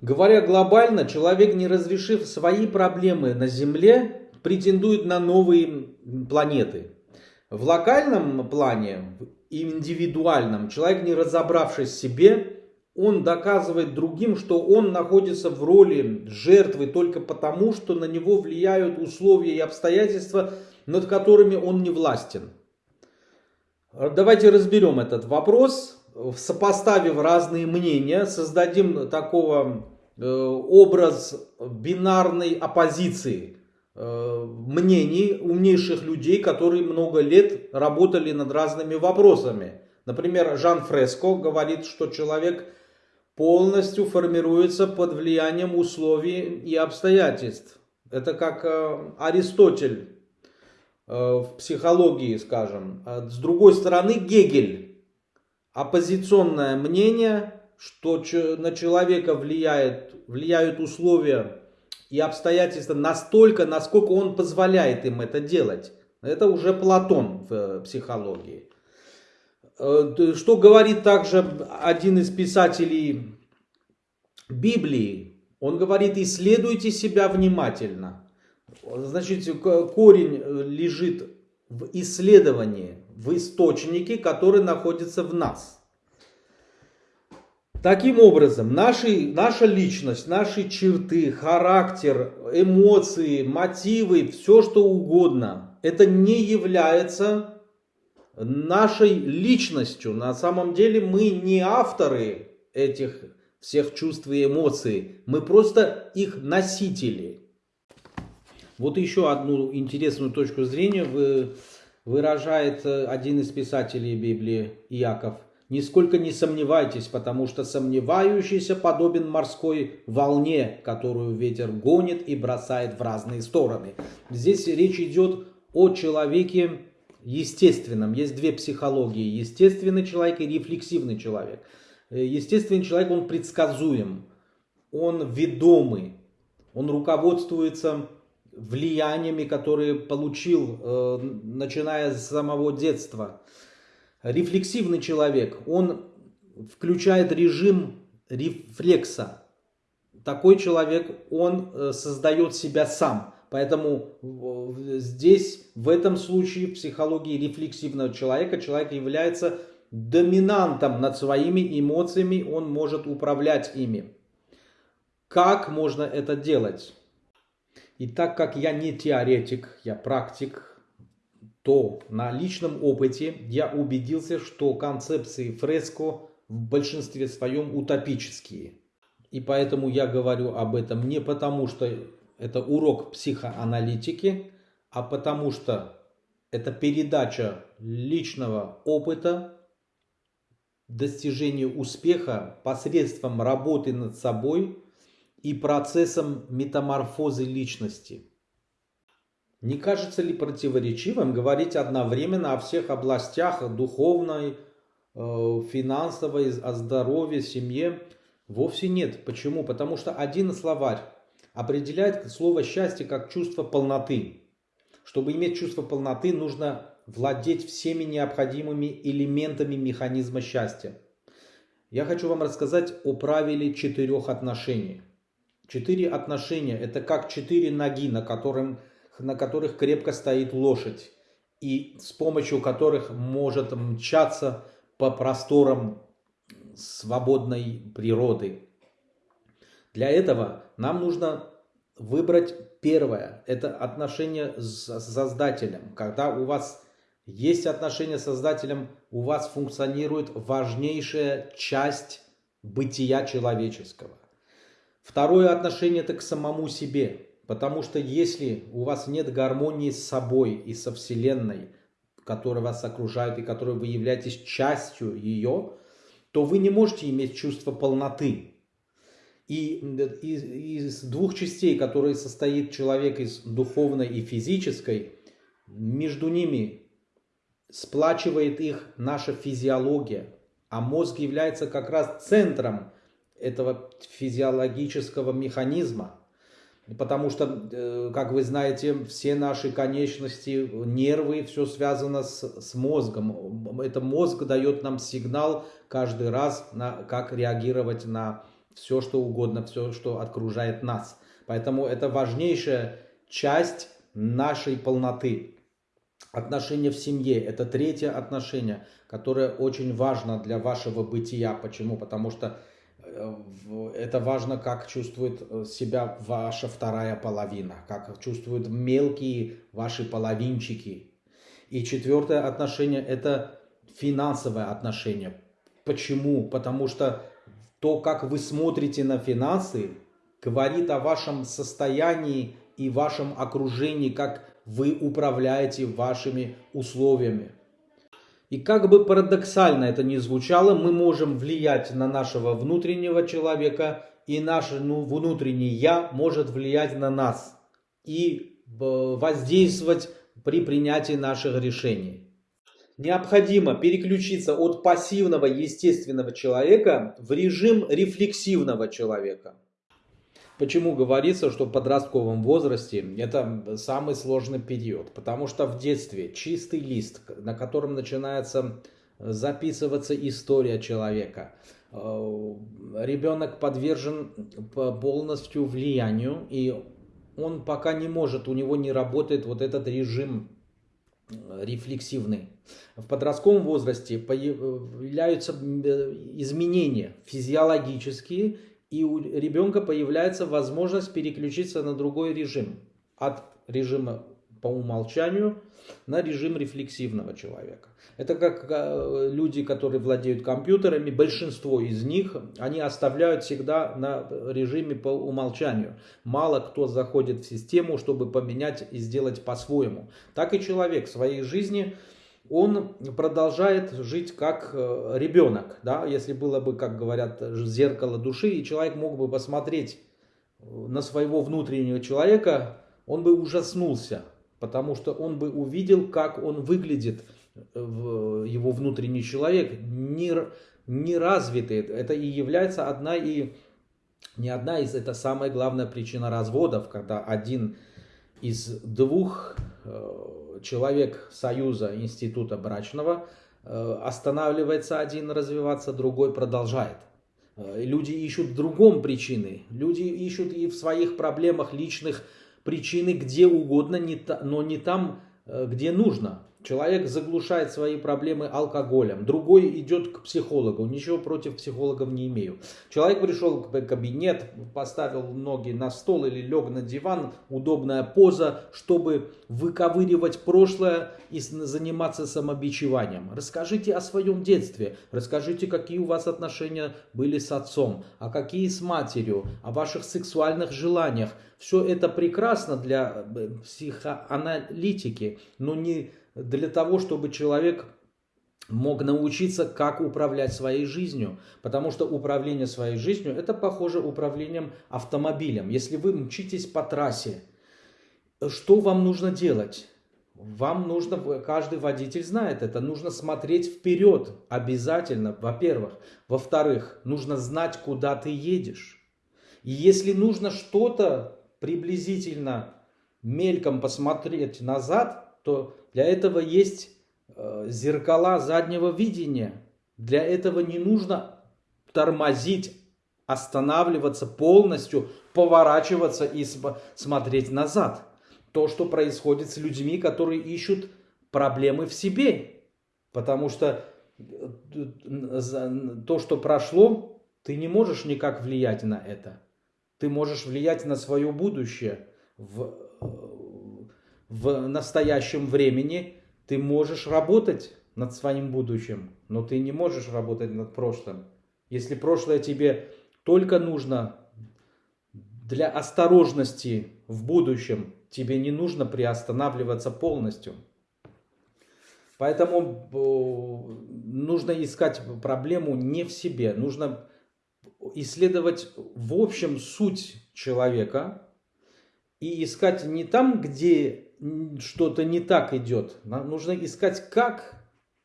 Говоря глобально, человек, не разрешив свои проблемы на Земле, претендует на новые планеты. В локальном плане, индивидуальном, человек, не разобравшись в себе, он доказывает другим, что он находится в роли жертвы только потому, что на него влияют условия и обстоятельства, над которыми он не властен. Давайте разберем этот вопрос сопоставив разные мнения, создадим такого э, образ бинарной оппозиции э, мнений умнейших людей, которые много лет работали над разными вопросами. Например, Жан Фреско говорит, что человек полностью формируется под влиянием условий и обстоятельств. Это как э, Аристотель в психологии, скажем. С другой стороны, Гегель оппозиционное мнение, что на человека влияет, влияют условия и обстоятельства настолько, насколько он позволяет им это делать. Это уже Платон в э, психологии. Э, что говорит также один из писателей Библии? Он говорит, исследуйте себя внимательно. Значит, корень лежит в исследовании в источнике, который находится в нас. Таким образом, наши, наша личность, наши черты, характер, эмоции, мотивы, все что угодно, это не является нашей личностью. На самом деле мы не авторы этих всех чувств и эмоций, мы просто их носители. Вот еще одну интересную точку зрения вы выражает э, один из писателей Библии, Иаков. Нисколько не сомневайтесь, потому что сомневающийся подобен морской волне, которую ветер гонит и бросает в разные стороны. Здесь речь идет о человеке естественном. Есть две психологии. Естественный человек и рефлексивный человек. Э, естественный человек, он предсказуем, он ведомый, он руководствуется влияниями, которые получил, э, начиная с самого детства. Рефлексивный человек, он включает режим рефлекса. Такой человек, он э, создает себя сам. Поэтому здесь, в этом случае, в психологии рефлексивного человека, человек является доминантом над своими эмоциями, он может управлять ими. Как можно это делать? И так как я не теоретик, я практик, то на личном опыте я убедился, что концепции фреско в большинстве своем утопические. И поэтому я говорю об этом не потому, что это урок психоаналитики, а потому что это передача личного опыта, достижения успеха посредством работы над собой – и процессом метаморфозы личности. Не кажется ли противоречивым говорить одновременно о всех областях духовной, э, финансовой, о здоровье, семье? Вовсе нет. Почему? Потому что один словарь определяет слово счастье как чувство полноты. Чтобы иметь чувство полноты, нужно владеть всеми необходимыми элементами механизма счастья. Я хочу вам рассказать о правиле четырех отношений. Четыре отношения – это как четыре ноги, на, которым, на которых крепко стоит лошадь, и с помощью которых может мчаться по просторам свободной природы. Для этого нам нужно выбрать первое. Это отношение с Создателем. Когда у вас есть отношение с Создателем, у вас функционирует важнейшая часть бытия человеческого. Второе отношение это к самому себе. Потому что если у вас нет гармонии с собой и со Вселенной, которая вас окружает и которой вы являетесь частью ее, то вы не можете иметь чувство полноты. И из, из двух частей, которые состоит человек из духовной и физической, между ними сплачивает их наша физиология, а мозг является как раз центром этого физиологического механизма. Потому что, э, как вы знаете, все наши конечности, нервы, все связано с, с мозгом. Это мозг дает нам сигнал каждый раз, на, как реагировать на все, что угодно, все, что окружает нас. Поэтому это важнейшая часть нашей полноты. Отношения в семье – это третье отношение, которое очень важно для вашего бытия. Почему? Потому что это важно, как чувствует э, себя ваша вторая половина, как чувствуют мелкие ваши половинчики. И четвертое отношение – это финансовое отношение. Почему? Потому что то, как вы смотрите на финансы, говорит о вашем состоянии и вашем окружении, как вы управляете вашими условиями. И как бы парадоксально это ни звучало, мы можем влиять на нашего внутреннего человека, и наше ну, внутреннее «я» может влиять на нас и э, воздействовать при принятии наших решений. Необходимо переключиться от пассивного естественного человека в режим рефлексивного человека. Почему говорится, что в подростковом возрасте это самый сложный период? Потому что в детстве чистый лист, на котором начинается записываться история человека. Э, ребенок подвержен полностью влиянию, и он пока не может, у него не работает вот этот режим рефлексивный. В подростковом возрасте появляются изменения физиологические и у ребенка появляется возможность переключиться на другой режим. От режима по умолчанию на режим рефлексивного человека. Это как э, люди, которые владеют компьютерами, большинство из них, они оставляют всегда на режиме по умолчанию. Мало кто заходит в систему, чтобы поменять и сделать по-своему. Так и человек в своей жизни он продолжает жить как э, ребенок, да, если было бы, как говорят, зеркало души, и человек мог бы посмотреть э, на своего внутреннего человека, он бы ужаснулся, потому что он бы увидел, как он выглядит, э, его внутренний человек, не, не развитый. Это и является одна и не одна из, это самая главная причина разводов, когда один из двух человек союза института брачного э, останавливается один развиваться, другой продолжает. Э, люди ищут в другом причины. Люди ищут и в своих проблемах личных причины где угодно, но не там, э, где нужно. Человек заглушает свои проблемы алкоголем, другой идет к психологу, ничего против психологов не имею. Человек пришел в кабинет, поставил ноги на стол или лег на диван, удобная поза, чтобы выковыривать прошлое и заниматься самобичеванием. Расскажите о своем детстве, расскажите, какие у вас отношения были с отцом, а какие с матерью, о ваших сексуальных желаниях. Все это прекрасно для э, психоаналитики, но не для того, чтобы человек мог научиться, как управлять своей жизнью. Потому что управление своей жизнью, это похоже управлением автомобилем. Если вы мчитесь по трассе, что вам нужно делать? Вам нужно, каждый водитель знает это, нужно смотреть вперед обязательно, во-первых. Во-вторых, нужно знать, куда ты едешь. И если нужно что-то приблизительно мельком посмотреть назад, то для этого есть э, зеркала заднего видения. Для этого не нужно тормозить, останавливаться полностью, поворачиваться и смотреть назад. То, что происходит с людьми, которые ищут проблемы в себе. Потому что э, то, что прошло, ты не можешь никак влиять на это. Ты можешь влиять на свое будущее в э, в настоящем времени ты можешь работать над своим будущим, но ты не можешь работать над прошлым. Если прошлое тебе только нужно для осторожности в будущем, тебе не нужно приостанавливаться полностью. Поэтому э, нужно искать проблему не в себе, нужно исследовать в общем суть человека и искать не там, где что-то не так идет. Нам нужно искать, как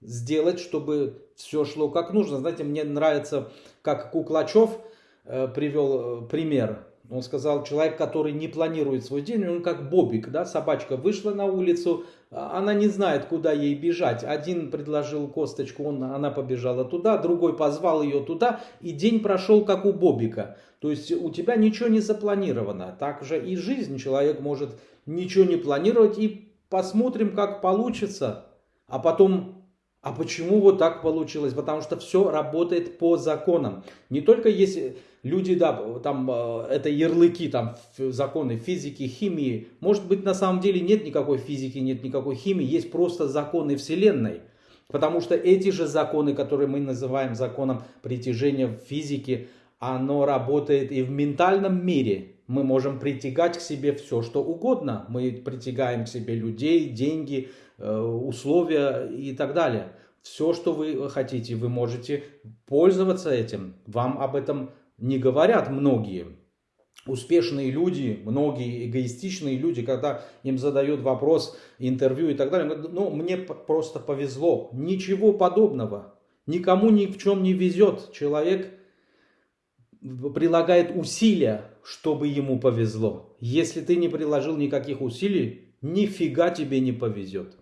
сделать, чтобы все шло как нужно. Знаете, мне нравится, как Куклачев э, привел э, пример. Он сказал, человек, который не планирует свой день, он как Бобик, да, собачка вышла на улицу, а она не знает, куда ей бежать. Один предложил косточку, он, она побежала туда, другой позвал ее туда, и день прошел как у Бобика. То есть у тебя ничего не запланировано. Так же и жизнь. Человек может ничего не планировать и посмотрим, как получится. А потом а почему вот так получилось? Потому что все работает по законам. Не только есть люди, да, там э, это ярлыки, там законы физики, химии. Может быть, на самом деле нет никакой физики, нет никакой химии, есть просто законы Вселенной. Потому что эти же законы, которые мы называем законом притяжения в физике, оно работает и в ментальном мире. Мы можем притягать к себе все, что угодно. Мы притягаем к себе людей, деньги, Э, условия и так далее. Все, что вы хотите, вы можете пользоваться этим. Вам об этом не говорят многие. Успешные люди, многие эгоистичные люди, когда им задают вопрос, интервью и так далее, говорят, ну, мне просто повезло. Ничего подобного. Никому ни в чем не везет. Человек прилагает усилия, чтобы ему повезло. Если ты не приложил никаких усилий, нифига тебе не повезет.